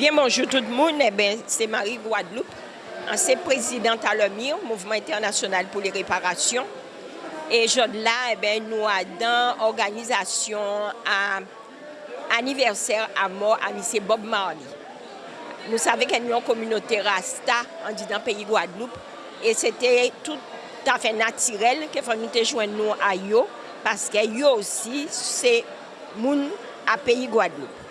Bien bonjou tout moun, se Marie Guadeloupe, anse prezident Alomir, Mouvement Internasyonal pou li Reparasyon. E jod la, nou adan organizasyon aniverser a mor a misye Bob Marley. Nou save ken yon kominote rasta an di dan peyi Guadeloupe. E sete tout afe natirel ke fwa nou te jwen nou a yo, paske yo osi se moun a peyi Guadeloupe.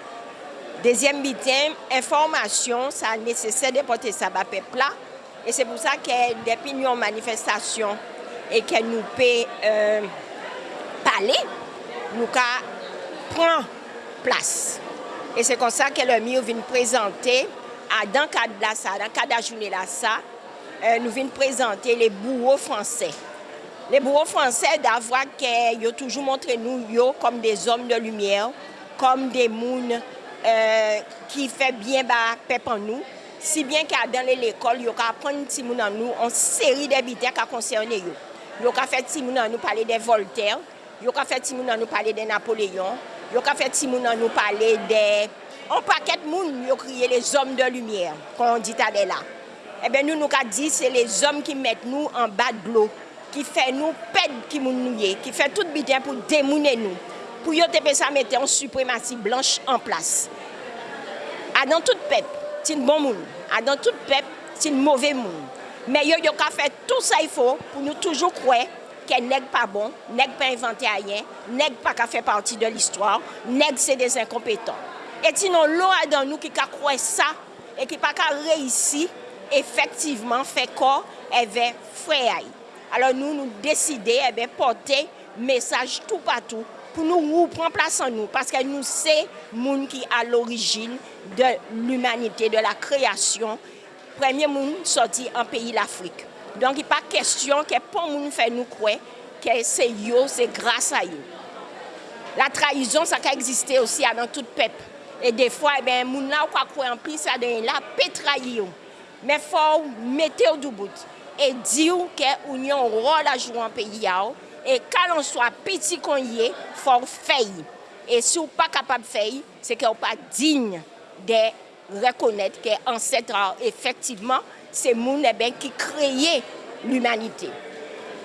Dezyem bitem, informasyon sa nesesè de pote sa ba pepla e se pou sa ke depi nyon manifestasyon e ke nou pe euh, pale, nou ka pran plas. E se kon sa ke le mi ou vin prezante a dan kad la sa, dan kad a jouni la sa, euh, nou vin prezante le bourreau fransè. Le bourreau fransè davwa ke yo toujou montre nou yo kom de zom de lumiè, kom de euh, ki fe bien ba pep an nou, si bien ki a danle l'ekol, yo ka pon ti moun an nou, an seri de biten ka konserne yo. Yo ka fe ti moun an nou pale de Voltaire, yo ka fe ti moun an nou pale de Napoléon, yo ka fe ti moun an nou pale de... An paket moun yo kriye les om de lumière, kon dit ade la. Ebe eh nou nou ka di, se les om ki met nou an bat glou, ki fe nou ped ki moun nouye, ki fe tout biten pou demounen nou. pou yo tepe sa mette an supremasi blanche an plas. A dan tout pep, tin bon moun. A dan tout pep, tin mouve moun. Men yo yo ka fè tout sa yfo pou nou toujou kwe ke neg pa bon, neg pa inventè a yen, neg pa ka fè parti de l'histoire, neg se des incompétents. Et sinon lo a dan nou ki ka kwe sa e ki pa ka reisi efektiveman fè kor evè fweyay. Alors nou nou deside evè eh pote mesaj tout patou pou nou wou pran plas an nou, paske nou se moun ki a l'origin de l'humanite, de la kreasyon, premye moun soti an peyi l'Afrik. Donk y pa kestyon ke pon moun fè nou kwe, ke se yo, se grasa yo. La traizon sa ka egziste osi anan tout pep, e defwa, e moun la ou kwa kwe an pi, sa den la petra yo. Men fò ou mette ou dou bout, e di ou ke ou nyon rol a jou E kalon swa piti konye, fò fèy. E sou pa kapab fèy, se ke ou pa digne de rekonèt ke ansetra efektiveman se moun e ben ki kreye l'umanite.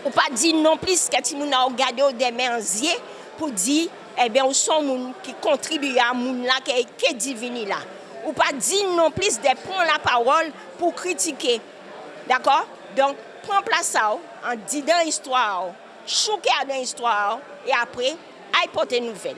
Ou pa di non plis ke ti moun a ou gade ou demè anzye pou di e ben ou son moun ki kontribuye a moun la ke, ke divini la. Ou pa di non plis de pon la parol pou kritike. D'akor? Donk, pon plasa ou, an di dan histwa ou, chouke a den histwa ou, e apre, ay pote nouvel.